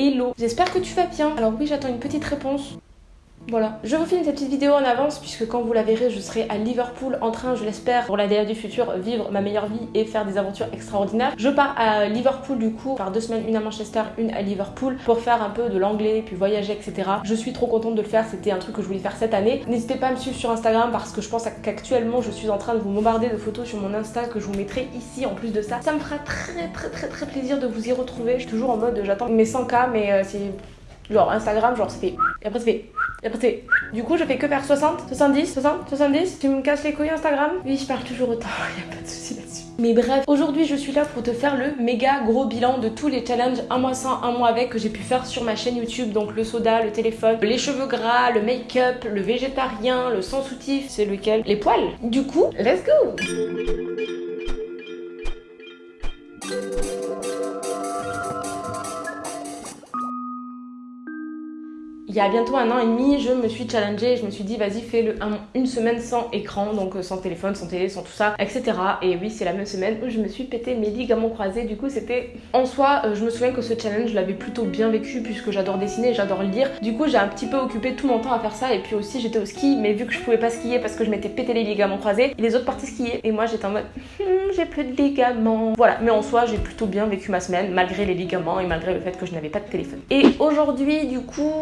Hello, j'espère que tu vas bien. Alors oui, j'attends une petite réponse. Voilà, je vous filme cette petite vidéo en avance puisque quand vous la verrez, je serai à Liverpool en train, je l'espère, pour la DA du futur, vivre ma meilleure vie et faire des aventures extraordinaires. Je pars à Liverpool du coup, par deux semaines, une à Manchester, une à Liverpool, pour faire un peu de l'anglais, puis voyager, etc. Je suis trop contente de le faire, c'était un truc que je voulais faire cette année. N'hésitez pas à me suivre sur Instagram parce que je pense qu'actuellement, je suis en train de vous bombarder de photos sur mon Insta que je vous mettrai ici en plus de ça. Ça me fera très très très très plaisir de vous y retrouver. Je suis toujours en mode, j'attends mes 100K, mais euh, c'est genre Instagram, genre ça fait... Et après ça fait... Et après c'est... Du coup je fais que faire 60, 70, 60, 70. Tu me casses les couilles Instagram? Oui je parle toujours autant, y a pas de souci là-dessus. Mais bref, aujourd'hui je suis là pour te faire le méga gros bilan de tous les challenges un mois sans, un mois avec que j'ai pu faire sur ma chaîne YouTube. Donc le soda, le téléphone, les cheveux gras, le make-up, le végétarien, le sans soutif, c'est lequel? Les poils. Du coup, let's go il y a bientôt un an et demi, je me suis challengée, je me suis dit vas-y fais le une semaine sans écran, donc euh, sans téléphone, sans télé, sans tout ça, etc. Et oui, c'est la même semaine où je me suis pété mes ligaments croisés, du coup c'était... En soi, euh, je me souviens que ce challenge, je l'avais plutôt bien vécu puisque j'adore dessiner, j'adore lire. Du coup, j'ai un petit peu occupé tout mon temps à faire ça et puis aussi j'étais au ski, mais vu que je pouvais pas skier parce que je m'étais pété les ligaments croisés, les autres parties skier. Et moi j'étais en mode hmm, j'ai plus de ligaments. Voilà, mais en soi, j'ai plutôt bien vécu ma semaine malgré les ligaments et malgré le fait que je n'avais pas de téléphone. Et aujourd'hui, du coup...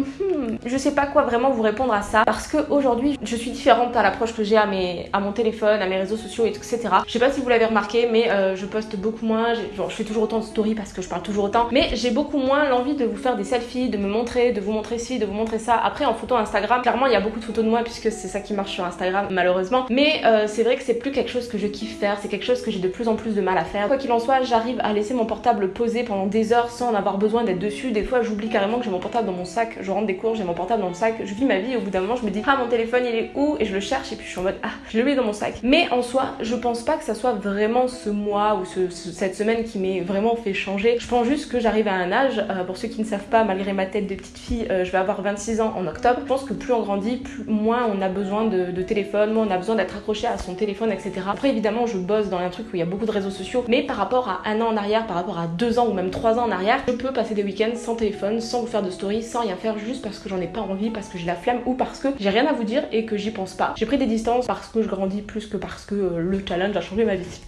Hmm, je sais pas quoi vraiment vous répondre à ça parce que aujourd'hui je suis différente à l'approche que j'ai à, mes, à mon téléphone, à mes réseaux sociaux, etc. Je sais pas si vous l'avez remarqué, mais euh, je poste beaucoup moins. Genre, je fais toujours autant de stories parce que je parle toujours autant, mais j'ai beaucoup moins l'envie de vous faire des selfies, de me montrer, de vous montrer ci, de vous montrer ça. Après, en photo Instagram, clairement, il y a beaucoup de photos de moi puisque c'est ça qui marche sur Instagram, malheureusement. Mais euh, c'est vrai que c'est plus quelque chose que je kiffe faire, c'est quelque chose que j'ai de plus en plus de mal à faire. Quoi qu'il en soit, j'arrive à laisser mon portable posé pendant des heures sans en avoir besoin d'être dessus. Des fois, j'oublie carrément que j'ai mon portable dans mon sac. Je rentre des cours, j'ai mon portable dans le sac, je vis ma vie et au bout d'un moment je me dis ah mon téléphone il est où? Et je le cherche et puis je suis en mode ah je le mets dans mon sac. Mais en soi je pense pas que ça soit vraiment ce mois ou cette semaine qui m'ait vraiment fait changer. Je pense juste que j'arrive à un âge, euh, pour ceux qui ne savent pas malgré ma tête de petite fille, euh, je vais avoir 26 ans en octobre. Je pense que plus on grandit, plus, moins on a besoin de, téléphone, moins on a besoin d'être accroché à son téléphone etc. Après évidemment je bosse dans un truc où il y a beaucoup de réseaux sociaux mais par rapport à un an en arrière, par rapport à deux ans ou même trois ans en arrière, je peux passer des week-ends sans téléphone, sans vous faire de stories, sans rien faire juste parce que j'en ai pas envie parce que j'ai la flemme ou parce que j'ai rien à vous dire et que j'y pense pas. J'ai pris des distances parce que je grandis plus que parce que euh, le challenge a changé ma vie.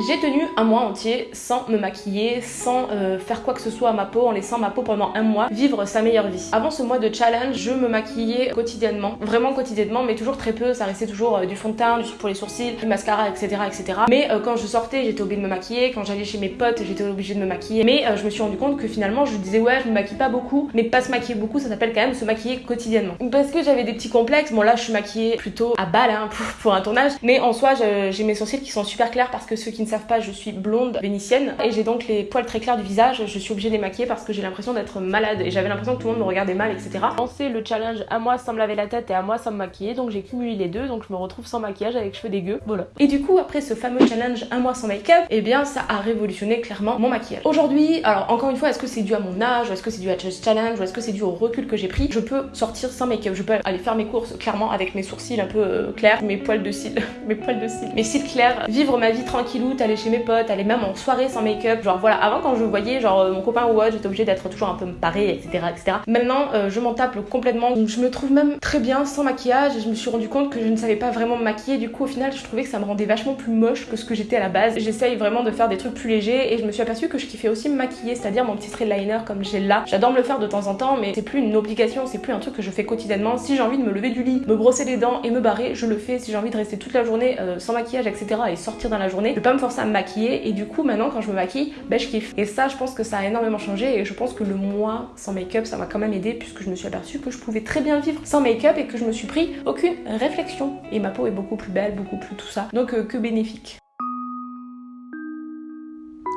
J'ai tenu un mois entier sans me maquiller, sans euh, faire quoi que ce soit à ma peau, en laissant ma peau pendant un mois vivre sa meilleure vie. Avant ce mois de challenge, je me maquillais quotidiennement, vraiment quotidiennement, mais toujours très peu, ça restait toujours euh, du fond de teint, du pour les sourcils, du mascara, etc. etc. Mais euh, quand je sortais, j'étais obligée de me maquiller, quand j'allais chez mes potes, j'étais obligée de me maquiller. Mais je me suis rendu compte que finalement, je disais ouais, je me maquille pas beaucoup, mais pas se maquiller beaucoup, ça s'appelle quand même se maquiller quotidiennement. Parce que j'avais des petits complexes, bon là je suis maquillée plutôt à balle hein, pour, pour un tournage, mais en soi j'ai mes sourcils qui sont super clairs parce que ceux qui ne savent pas, je suis blonde vénitienne et j'ai donc les poils très clairs du visage. Je suis obligée de les maquiller parce que j'ai l'impression d'être malade et j'avais l'impression que tout le monde me regardait mal, etc. Lancé le challenge à moi sans me laver la tête et à moi sans me maquiller, donc j'ai cumulé les deux, donc je me retrouve sans maquillage avec cheveux dégueux. Voilà. Et du coup, après ce fameux challenge un mois sans make-up, et eh bien ça a révolutionné clairement mon maquillage. Aujourd'hui, alors encore une fois, est-ce que c'est dû à mon âge, est-ce que c'est dû à ce challenge, ou est-ce que c'est dû au recul que j'ai pris? Je peux sortir sans make-up, je peux aller faire mes courses clairement avec mes sourcils un peu euh, clairs, mes poils de cils, mes poils de cils, mes cils clairs, vivre ma vie tranquillou, aller chez mes potes, aller même en soirée sans make-up. Genre voilà, avant quand je voyais genre euh, mon copain ou autre, j'étais obligée d'être toujours un peu parée, etc. etc. Maintenant, euh, je m'en tape complètement. Je me trouve même très bien sans maquillage et je me suis rendu compte que je ne savais pas vraiment me maquiller. Du coup, au final, je trouvais que ça me rendait vachement plus moche que ce que j'étais à la base. J'essaye vraiment de faire des trucs plus légers et je me suis aperçue que je kiffais aussi me maquiller, c'est-à-dire mon petit trait liner comme j'ai là. J'adore me le faire de temps en temps, mais c'est plus une obligation, c'est plus un truc que je fais quotidiennement. Si j'ai envie de me lever du lit, me brosser les dents et me barrer, je le fais. Si j'ai envie de rester toute la journée euh, sans maquillage, etc. et sortir dans la journée, je vais pas me à me maquiller et du coup, maintenant, quand je me maquille, ben je kiffe. Et ça, je pense que ça a énormément changé et je pense que le mois sans make-up, ça m'a quand même aidé puisque je me suis aperçue que je pouvais très bien vivre sans make-up et que je me suis pris aucune réflexion. Et ma peau est beaucoup plus belle, beaucoup plus tout ça. Donc euh, que bénéfique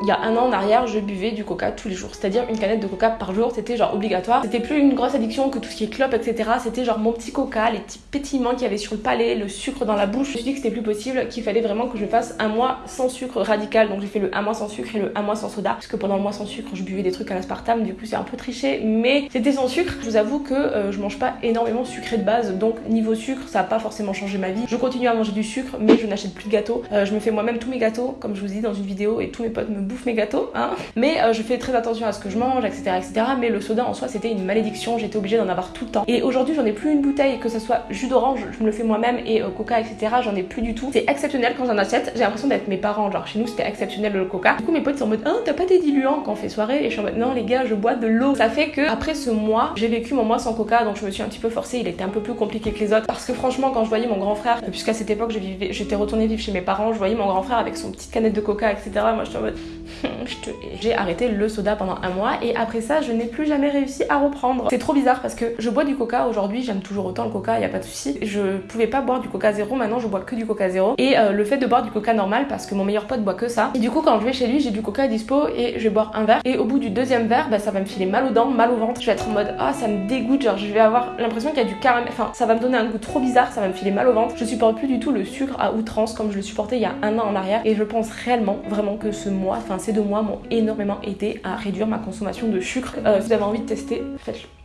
il y a un an en arrière, je buvais du coca tous les jours. C'est-à-dire une canette de coca par jour, c'était genre obligatoire. C'était plus une grosse addiction que tout ce qui est clope, etc. C'était genre mon petit coca, les petits pétillements qu'il y avait sur le palais, le sucre dans la bouche. Je me suis dit que c'était plus possible, qu'il fallait vraiment que je fasse un mois sans sucre radical. Donc j'ai fait le un mois sans sucre et le un mois sans soda. Parce que pendant le mois sans sucre, je buvais des trucs à l'aspartame, du coup c'est un peu triché. Mais c'était sans sucre. Je vous avoue que euh, je mange pas énormément sucré de base. Donc niveau sucre, ça a pas forcément changé ma vie. Je continue à manger du sucre, mais je n'achète plus de gâteaux. Euh, je me fais moi-même tous mes gâteaux, comme je vous dis dans une vidéo, et tous mes potes me bouffe mes gâteaux, hein. Mais je fais très attention à ce que je mange, etc., etc. Mais le soda en soi, c'était une malédiction. J'étais obligée d'en avoir tout le temps. Et aujourd'hui, j'en ai plus une bouteille, que ce soit jus d'orange, je me le fais moi-même, et coca, etc. J'en ai plus du tout. C'est exceptionnel quand j'en achète. J'ai l'impression d'être mes parents. Genre chez nous, c'était exceptionnel le coca. Du coup, mes potes sont en mode, oh, t'as pas des diluants quand on fait soirée? Et je suis en mode, non, les gars, je bois de l'eau. Ça fait que après ce mois, j'ai vécu mon mois sans coca, donc je me suis un petit peu forcée. Il était un peu plus compliqué que les autres parce que franchement, quand je voyais mon grand frère, puisqu'à cette époque, j'étais retournée vivre chez mes parents, je voyais mon grand frère avec son petite canette de coca, etc. Moi, je suis en mode, j'ai arrêté le soda pendant un mois et après ça, je n'ai plus jamais réussi à reprendre. C'est trop bizarre parce que je bois du coca aujourd'hui, j'aime toujours autant le coca, y a pas de souci. Je pouvais pas boire du coca zéro, maintenant je bois que du coca zéro. Et euh, le fait de boire du coca normal parce que mon meilleur pote boit que ça. Et du coup, quand je vais chez lui, j'ai du coca dispo et je vais boire un verre. Et au bout du deuxième verre, bah, ça va me filer mal aux dents, mal au ventre. Je vais être en mode ah ça me dégoûte, genre je vais avoir l'impression qu'il y a du caramel. Enfin, ça va me donner un goût trop bizarre, ça va me filer mal au ventre. Je supporte plus du tout le sucre à outrance comme je le supportais il y a un an en arrière. Et je pense réellement, vraiment que ce mois, enfin ces deux mois m'ont énormément aidé à réduire ma consommation de sucre. Euh, si vous avez envie de tester, faites-le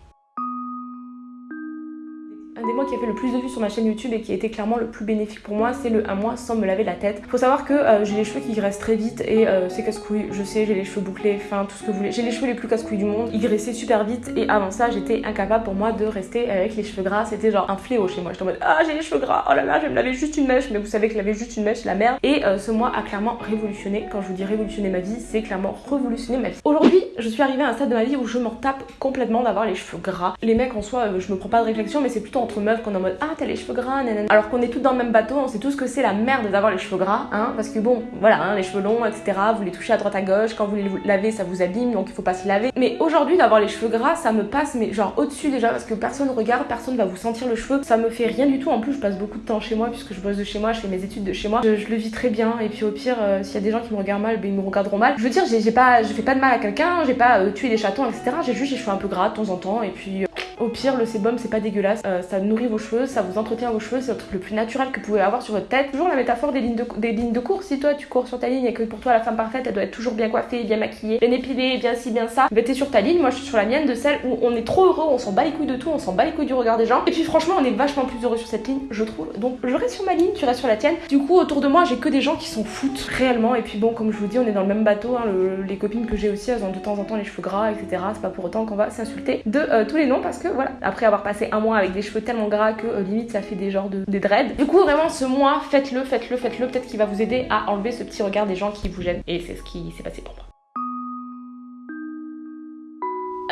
qui a fait le plus de vues sur ma chaîne YouTube et qui a été clairement le plus bénéfique pour moi, c'est le un mois sans me laver la tête. Faut savoir que euh, j'ai les cheveux qui graissent très vite et euh, c'est casse-couille. Je sais, j'ai les cheveux bouclés, enfin tout ce que vous voulez. J'ai les cheveux les plus casse-couilles du monde. Ils graissaient super vite et avant ça, j'étais incapable pour moi de rester avec les cheveux gras. C'était genre un fléau chez moi. J'étais en mode ah j'ai les cheveux gras, oh là là, je vais me laver juste une mèche. Mais vous savez que laver juste une mèche, la merde. Et euh, ce mois a clairement révolutionné. Quand je vous dis révolutionner ma vie, c'est clairement révolutionner ma vie. Aujourd'hui, je suis arrivée à un stade de ma vie où je m'en tape complètement d'avoir les cheveux gras. Les mecs en soi, je me prends pas de réflexion, mais c'est plutôt entre meufs qu'on est en mode ah t'as les cheveux gras, nanana. Alors qu'on est tous dans le même bateau, on sait tous que c'est la merde d'avoir les cheveux gras, hein, parce que bon, voilà, hein, les cheveux longs, etc. Vous les touchez à droite à gauche, quand vous les lavez, ça vous abîme, donc il faut pas se laver. Mais aujourd'hui, d'avoir les cheveux gras, ça me passe, mais genre au-dessus déjà, parce que personne regarde, personne va vous sentir le cheveu, ça me fait rien du tout. En plus, je passe beaucoup de temps chez moi, puisque je bosse de chez moi, je fais mes études de chez moi, je, le vis très bien, et puis au pire, euh, s'il y a des gens qui me regardent mal, ben ils me regarderont mal. Je veux dire, j'ai pas, je fais pas de mal à quelqu'un, j'ai pas euh, tué des chatons, etc. J'ai juste les cheveux un peu gras de temps en temps, et puis. Euh, au pire, le sébum, c'est pas dégueulasse. Euh, ça nourrit vos cheveux, ça vous entretient vos cheveux, c'est le truc le plus naturel que vous pouvez avoir sur votre tête. Toujours la métaphore des lignes de, des lignes de course. Si toi, tu cours sur ta ligne et que pour toi, la femme parfaite, elle doit être toujours bien coiffée, bien maquillée, bien épilée, bien ci, bien ça, bah t'es sur ta ligne. Moi, je suis sur la mienne de celle où on est trop heureux, on s'en bat les couilles de tout, on s'en bat les couilles du regard des gens. Et puis, franchement, on est vachement plus heureux sur cette ligne, je trouve. Donc, je reste sur ma ligne, tu restes sur la tienne. Du coup, autour de moi, j'ai que des gens qui s'en foutent réellement. Et puis, bon, comme je vous dis, on est dans le même bateau. Hein. les copines que j'ai aussi, elles ont de temps en temps les cheveux gras, etc. C'est pas pour autant qu'on va s'insulter de euh, tous les noms parce que voilà, après avoir passé un mois avec des cheveux tellement gras que euh, limite ça fait des genres de des dreads. Du coup vraiment ce mois faites-le, faites-le, faites-le, peut-être qu'il va vous aider à enlever ce petit regard des gens qui vous gênent et c'est ce qui s'est passé pour moi.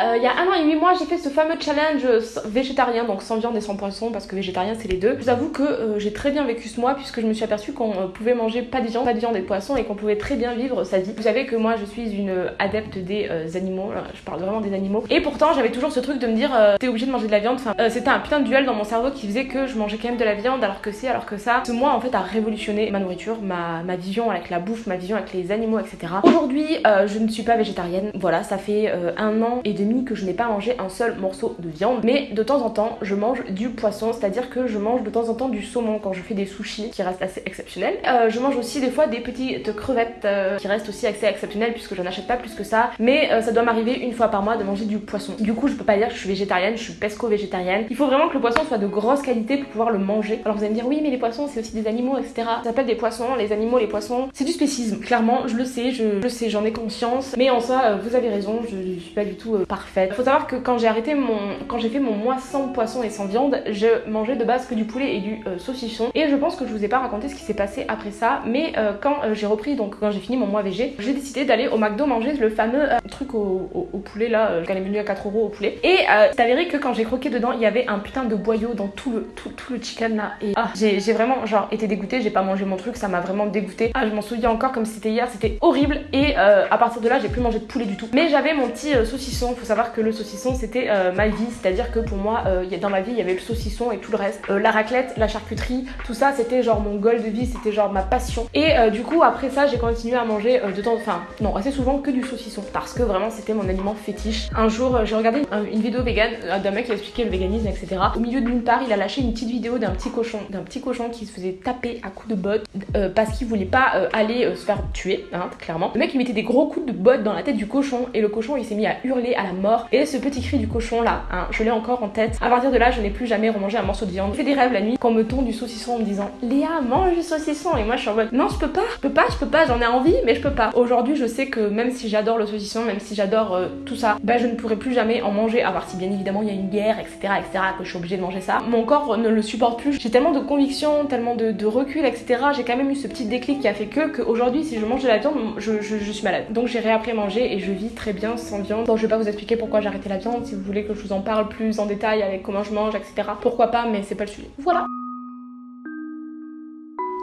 Euh, il y a un an et huit mois, j'ai fait ce fameux challenge végétarien, donc sans viande et sans poisson, parce que végétarien c'est les deux. Je vous avoue que euh, j'ai très bien vécu ce mois, puisque je me suis aperçue qu'on euh, pouvait manger pas de viande, pas de viande et de poisson, et qu'on pouvait très bien vivre sa vie. Vous savez que moi je suis une adepte des animaux, je parle vraiment des animaux. Et pourtant j'avais toujours ce truc de me dire, t'es obligé de manger de la viande. Enfin, c'était un putain de duel dans mon cerveau qui faisait que je mangeais quand même de la viande, alors que c'est, alors que ça. Ce mois en fait a révolutionné ma nourriture, ma, ma vision avec la bouffe, ma vision avec les animaux, etc. Aujourd'hui, je ne suis pas végétarienne. Voilà, ça fait un an et demi que je n'ai pas mangé un seul morceau de viande. Mais de temps en temps, je mange du poisson, c'est-à-dire que je mange de temps en temps du saumon quand je fais des sushis, qui restent assez exceptionnels. Euh, je mange aussi des fois des petites crevettes euh, qui restent aussi assez exceptionnelles puisque je n'achète pas plus que ça. Mais euh, ça doit m'arriver une fois par mois de manger du poisson. Du coup, je peux pas dire que je suis végétarienne, je suis pesco-végétarienne. Il faut vraiment que le poisson soit de grosse qualité pour pouvoir le manger. Alors vous allez me dire, oui, mais les poissons, c'est aussi des animaux, etc. Ça s'appelle des poissons, les animaux, les poissons. C'est du spécisme, clairement, je le sais, je, sais, j'en ai conscience. Mais en ça, vous avez raison, je, suis pas du tout parfaite. Faut savoir que quand j'ai arrêté mon quand j'ai fait mon mois sans poisson et sans viande, je mangeais de base que du poulet et du euh, saucisson. Et je pense que je vous ai pas raconté ce qui s'est passé après ça, mais euh, quand euh, j'ai repris, donc quand j'ai fini mon mois végé, j'ai décidé d'aller au McDo manger le fameux truc au, poulet là, quand les menus à 4 euros au poulet. Et c'est avéré que quand j'ai croqué dedans, il y avait un putain de boyau dans tout le, tout, le chicken là. Et ah, j'ai vraiment genre été dégoûtée, j'ai pas mangé mon truc, ça m'a vraiment dégoûté. Ah, je m'en souviens encore comme c'était hier, c'était horrible. Et à partir de là, j'ai plus mangé de poulet du tout. Mais j'avais mon petit saucisson, faut savoir que le saucisson c'était ma vie, c'est-à-dire que pour moi, euh, dans ma vie, il y avait le saucisson et tout le reste. Euh, la raclette, la charcuterie, tout ça, c'était genre mon goal de vie, c'était genre ma passion. Et euh, du coup, après ça, j'ai continué à manger de temps, enfin, non, assez souvent que du saucisson, parce que vraiment, c'était mon aliment fétiche. Un jour, j'ai regardé une vidéo vegan d'un mec qui expliquait le véganisme, etc. Au milieu de part, il a lâché une petite vidéo d'un petit cochon, d'un petit cochon qui se faisait taper à coups de bottes parce qu'il voulait pas aller se faire tuer, hein, clairement. Le mec, il mettait des gros coups de bottes dans la tête du cochon et le cochon, il s'est mis à hurler, à la mort. Et ce petit cri du cochon là, hein, je l'ai encore en tête. À partir de là, je n'ai plus jamais remangé un morceau de viande. Je fais des rêves la nuit quand me tond du saucisson en me disant Léa, mange du saucisson. Et moi, je suis en mode non, je peux pas, je peux pas, je peux pas, j'en ai envie, mais je peux pas. Aujourd'hui, je sais que même si j'adore le saucisson, même si j'adore euh, tout ça, bah je ne pourrai plus jamais en manger, à part si bien évidemment il y a une guerre, etc., etc., que je suis obligée de manger ça. Mon corps ne le supporte plus. J'ai tellement de conviction, tellement de, recul, etc. J'ai quand même eu ce petit déclic qui a fait que, qu'aujourd'hui, si je mange de la viande, je, je, suis malade. Donc j'ai réappris à manger et je vis très bien sans viande. Bon, je vais pas vous expliquer pourquoi j'ai arrêté la viande. Si vous voulez que je vous en parle plus en détail avec comment je mange, etc. Pourquoi pas, mais c'est pas le sujet. Voilà.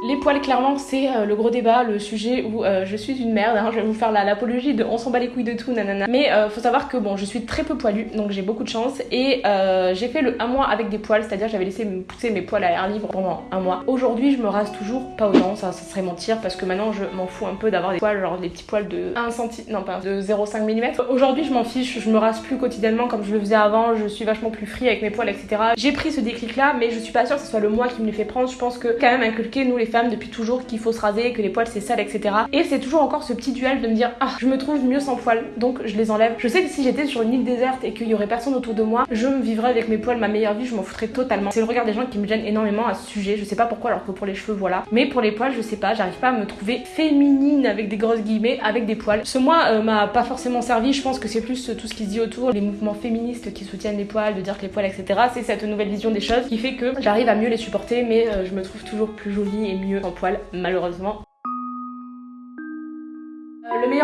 Les poils, clairement, c'est euh, le gros débat, le sujet où euh, je suis une merde. Hein, je vais vous faire l'apologie de on s'en bat les couilles de tout, nanana. Mais euh, faut savoir que bon, je suis très peu poilue, donc j'ai beaucoup de chance. Et j'ai fait le un mois avec des poils, c'est-à-dire j'avais laissé pousser mes poils à l'air libre pendant un mois. Aujourd'hui, je me rase toujours pas autant, ça, ça serait mentir parce que maintenant je m'en fous un peu d'avoir des poils, genre des petits poils de 1 cm, non pas de 0,5 mm. Aujourd'hui, je m'en fiche, je me rase plus quotidiennement comme je le faisais avant, je suis vachement plus free avec mes poils, etc. J'ai pris ce déclic là, mais je suis pas sûre que ce soit le mois qui me les fait prendre. Je pense que quand même inculquer nous les femmes depuis toujours qu'il faut se raser, que les poils c'est sale, etc. Et c'est toujours encore ce petit duel de me dire ah je me trouve mieux sans poils, donc je les enlève. Je sais que si j'étais sur une île déserte et qu'il y aurait personne autour de moi, je me vivrais avec mes poils ma meilleure vie, je m'en foutrais totalement. C'est le regard des gens qui me gêne énormément à ce sujet. Je sais pas pourquoi alors que pour les cheveux voilà. Mais pour les poils je sais pas, j'arrive pas à me trouver féminine avec des grosses guillemets avec des poils. Ce mois euh, m'a pas forcément servi, je pense que c'est plus tout ce qui se dit autour, les mouvements féministes qui soutiennent les poils, de dire que les poils etc. C'est cette nouvelle vision des choses qui fait que j'arrive à mieux les supporter mais euh, je me trouve toujours plus jolie et mieux en poils malheureusement.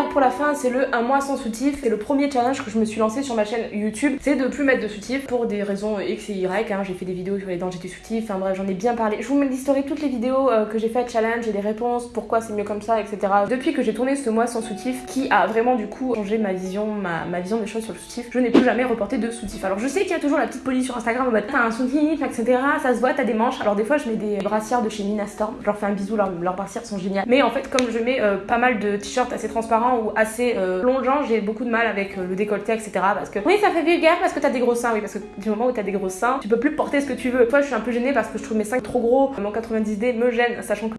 Pour la fin, c'est le un mois sans soutif. C'est le premier challenge que je me suis lancé sur ma chaîne YouTube. C'est de plus mettre de soutif pour des raisons X et Y. Hein. J'ai fait des vidéos sur les dangers du soutif. Enfin bref, j'en ai bien parlé. Je vous mets l'historique toutes les vidéos euh, que j'ai fait challenge et des réponses, pourquoi c'est mieux comme ça, etc. Depuis que j'ai tourné ce mois sans soutif, qui a vraiment du coup changé ma vision, ma, vision des choses sur le soutif, je n'ai plus jamais reporté de soutif. Alors je sais qu'il y a toujours la petite police sur Instagram en mode t'as un soutif, etc. Ça se voit, t'as des manches. Alors des fois je mets des brassières de chez Nina Storm. Je leur fais un bisou, leurs, brassières sont géniales. Mais en fait, comme je mets euh, pas mal de t-shirts assez transparents ou assez euh, j'ai beaucoup de mal avec euh, le décolleté, etc. Parce que oui, ça fait vulgaire parce que t'as des gros seins, oui, parce que du moment où t'as des gros seins, tu peux plus porter ce que tu veux. Toi, je suis un peu gênée parce que je trouve mes seins trop gros. Mon 90D me gêne, sachant que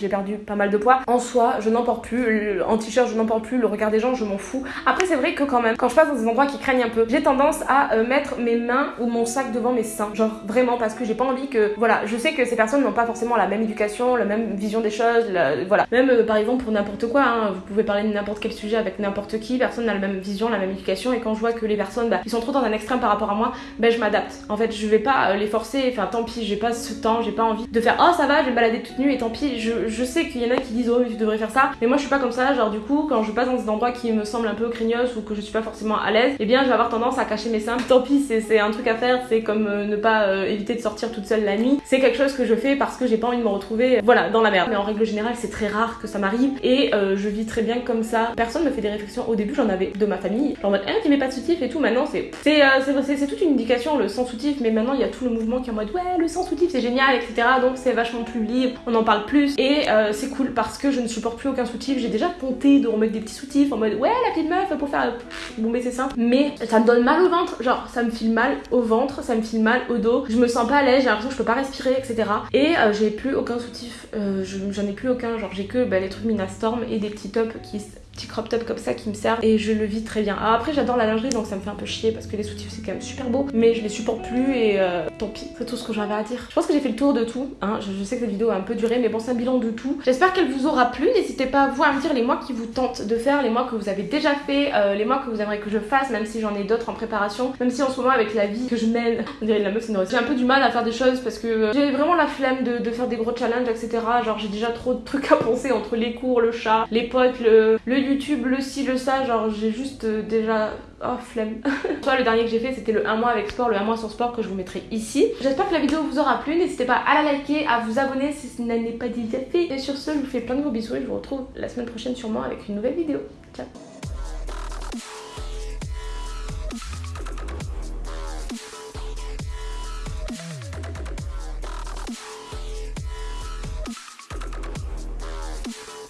j'ai perdu pas mal de poids. En soi, je n'en porte plus, en t-shirt, je n'en porte plus, le regard des gens, je m'en fous. Après, c'est vrai que quand même, quand je passe dans des endroits qui craignent un peu, j'ai tendance à euh, mettre mes mains ou mon sac devant mes seins. Genre vraiment, parce que j'ai pas envie que. Voilà, je sais que ces personnes n'ont pas forcément la même éducation, la même vision des choses, voilà. Même euh, par exemple pour n'importe quoi, hein, vous pouvez parler de n'importe quel sujet avec n'importe qui, personne n'a la même vision, la même éducation, et quand je vois que les personnes, bah, ils sont trop dans un extrême par rapport à moi, ben je m'adapte. En fait, je vais pas euh, les forcer, enfin tant pis, j'ai pas ce temps, j'ai pas envie de faire oh ça va, je vais me balader toute nue et tant pis, je, je sais qu'il y en a qui disent oh tu devrais faire ça. Mais moi je suis pas comme ça. Genre du coup quand je passe dans des endroits qui me semblent un peu craignos ou que je suis pas forcément à l'aise et eh bien je vais avoir tendance à cacher mes seins tant pis c'est un truc à faire. C'est comme euh, ne pas euh, éviter de sortir toute seule la nuit. C'est quelque chose que je fais parce que j'ai pas envie de me retrouver euh, voilà dans la merde. Mais en règle générale c'est très rare que ça m'arrive. Et je vis très bien comme ça. Personne me fait des réflexions. Au début j'en avais de ma famille. Genre en mode eh tu mets pas de soutif et tout. Maintenant c'est c'est toute une indication le sans soutif. Mais maintenant il y a tout le mouvement qui est en mode ouais le sans soutif c'est génial etc donc c'est vachement plus libre. On en parle plus. Et c'est cool parce que je ne supporte plus aucun soutif. J'ai déjà tenté de remettre des petits soutifs en mode ouais la petite meuf pour faire bomber ses seins. Mais ça me donne mal au ventre. Genre ça me file mal au ventre, ça me file mal au dos. Je me sens pas à l'aise, j'ai l'impression que je peux pas respirer, etc. Et euh, j'ai plus aucun soutif. Euh, j'en ai plus aucun. Genre j'ai que bah, les trucs Minastorm et des petits tops qui crop top comme ça qui me servent et je le vis très bien. après j'adore la lingerie donc ça me fait un peu chier parce que les soutifs c'est quand même super beau mais je les supporte plus et euh, tant pis. C'est tout ce que j'avais à dire. Je pense que j'ai fait le tour de tout. Hein. Je, sais que cette vidéo a un peu duré mais bon c'est un bilan de tout. J'espère qu'elle vous aura plu. N'hésitez pas vous à me dire les mois qui vous tentent de faire, les mois que vous avez déjà fait, euh, les mois que vous aimeriez que je fasse même si j'en ai d'autres en préparation. Même si en ce moment avec la vie que je mène, on dirait la meuf c'est J'ai un peu du mal à faire des choses parce que euh, j'ai vraiment la flemme de, de, faire des gros challenges etc. Genre j'ai déjà trop de trucs à penser entre les cours, le chat, les potes, le, le YouTube, le site, ça, genre j'ai juste euh, déjà... Oh flemme. Toi le dernier que j'ai fait c'était le 1 mois avec sport, le 1 mois sans sport que je vous mettrai ici. J'espère que la vidéo vous aura plu, n'hésitez pas à la liker, à vous abonner si ce n'est pas déjà fait. Et sur ce je vous fais plein de gros bisous et je vous retrouve la semaine prochaine sûrement avec une nouvelle vidéo. Ciao